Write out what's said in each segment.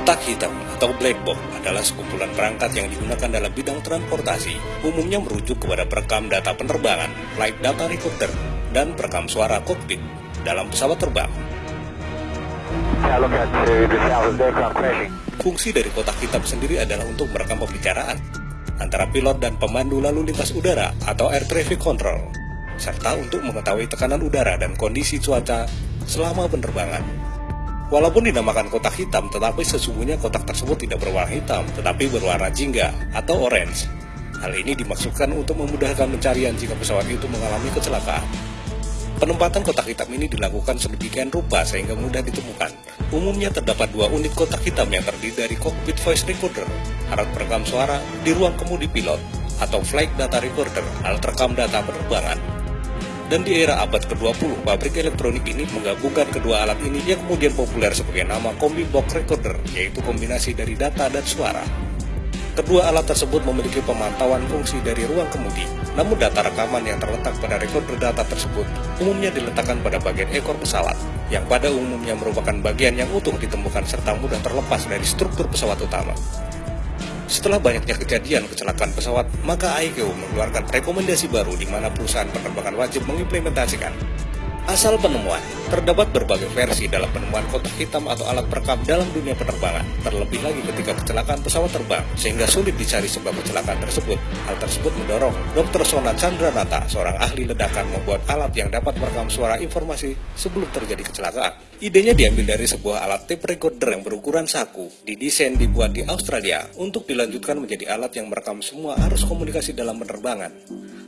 Kotak hitam atau black box adalah sekumpulan perangkat yang digunakan dalam bidang transportasi, umumnya merujuk kepada perekam data penerbangan, flight data recorder, dan perekam suara kokpit dalam pesawat terbang. Fungsi dari kotak hitam sendiri adalah untuk merekam pembicaraan antara pilot dan pemandu lalu lintas udara atau air traffic control, serta untuk mengetahui tekanan udara dan kondisi cuaca selama penerbangan. Walaupun dinamakan kotak hitam, tetapi sesungguhnya kotak tersebut tidak berwarna hitam, tetapi berwarna jingga atau orange. Hal ini dimaksudkan untuk memudahkan pencarian jika pesawat itu mengalami kecelakaan. Penempatan kotak hitam ini dilakukan sedemikian rupa sehingga mudah ditemukan. Umumnya terdapat dua unit kotak hitam yang terdiri dari cockpit voice recorder, alat perekam suara di ruang kemudi pilot, atau flight data recorder, alat rekam data penerbangan, dan di era abad ke-20, pabrik elektronik ini menggabungkan kedua alat ini yang kemudian populer sebagai nama Kombi Box Recorder, yaitu kombinasi dari data dan suara. Kedua alat tersebut memiliki pemantauan fungsi dari ruang kemudi, namun data rekaman yang terletak pada recorder data tersebut umumnya diletakkan pada bagian ekor pesawat, yang pada umumnya merupakan bagian yang utuh ditemukan serta mudah terlepas dari struktur pesawat utama. Setelah banyaknya kejadian kecelakaan pesawat, maka ICAO mengeluarkan rekomendasi baru di mana perusahaan penerbangan wajib mengimplementasikan Asal penemuan, terdapat berbagai versi dalam penemuan kotak hitam atau alat perekam dalam dunia penerbangan, terlebih lagi ketika kecelakaan pesawat terbang, sehingga sulit dicari sebab kecelakaan tersebut. Hal tersebut mendorong Dr. Sona Chandranata, seorang ahli ledakan, membuat alat yang dapat merekam suara informasi sebelum terjadi kecelakaan. Idenya diambil dari sebuah alat tape recorder yang berukuran saku, didesain dibuat di Australia untuk dilanjutkan menjadi alat yang merekam semua arus komunikasi dalam penerbangan.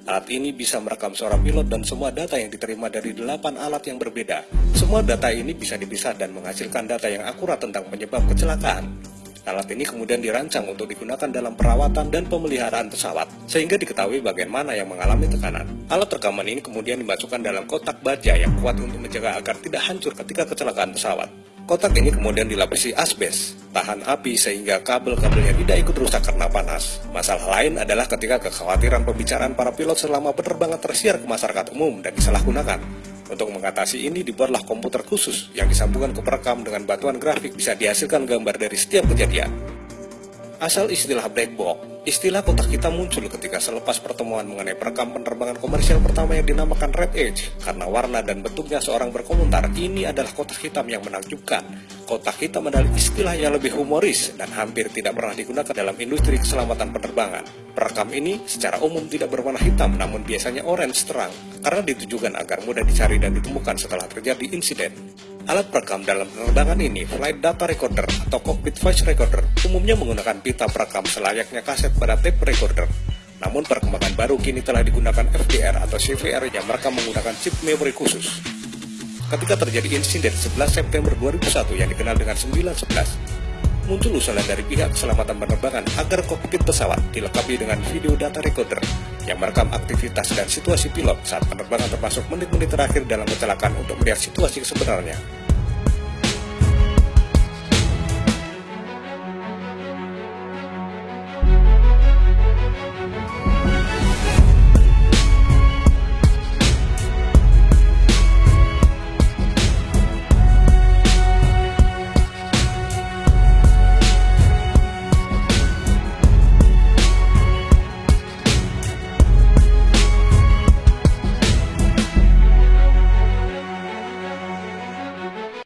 Alat ini bisa merekam suara pilot dan semua data yang diterima dari 8 alat yang berbeda. Semua data ini bisa dipisah dan menghasilkan data yang akurat tentang penyebab kecelakaan. Alat ini kemudian dirancang untuk digunakan dalam perawatan dan pemeliharaan pesawat, sehingga diketahui bagian mana yang mengalami tekanan. Alat rekaman ini kemudian dimasukkan dalam kotak baja yang kuat untuk menjaga agar tidak hancur ketika kecelakaan pesawat. Kotak ini kemudian dilapisi asbes, tahan api sehingga kabel-kabelnya tidak ikut rusak karena panas. Masalah lain adalah ketika kekhawatiran pembicaraan para pilot selama penerbangan tersiar ke masyarakat umum dan disalahgunakan. Untuk mengatasi ini dibuatlah komputer khusus yang disambungkan ke perekam dengan batuan grafik bisa dihasilkan gambar dari setiap kejadian. Asal istilah black box Istilah kotak hitam muncul ketika selepas pertemuan mengenai perekam penerbangan komersial pertama yang dinamakan Red Edge. Karena warna dan bentuknya seorang berkomentar, ini adalah kotak hitam yang menakjubkan. Kotak hitam adalah istilah yang lebih humoris dan hampir tidak pernah digunakan dalam industri keselamatan penerbangan. Perekam ini secara umum tidak berwarna hitam namun biasanya orange terang karena ditujukan agar mudah dicari dan ditemukan setelah terjadi insiden. Alat perekam dalam penerbangan ini, flight data recorder atau cockpit voice recorder, umumnya menggunakan pita perekam selayaknya kaset pada tape recorder. Namun perkembangan baru kini telah digunakan FDR atau CVR yang merekam menggunakan chip memory khusus. Ketika terjadi insiden 11 September 2001 yang dikenal dengan 911, muncul usulan dari pihak keselamatan penerbangan agar kokpit pesawat dilengkapi dengan video data recorder yang merekam aktivitas dan situasi pilot saat penerbangan termasuk menit-menit terakhir dalam kecelakaan untuk melihat situasi sebenarnya.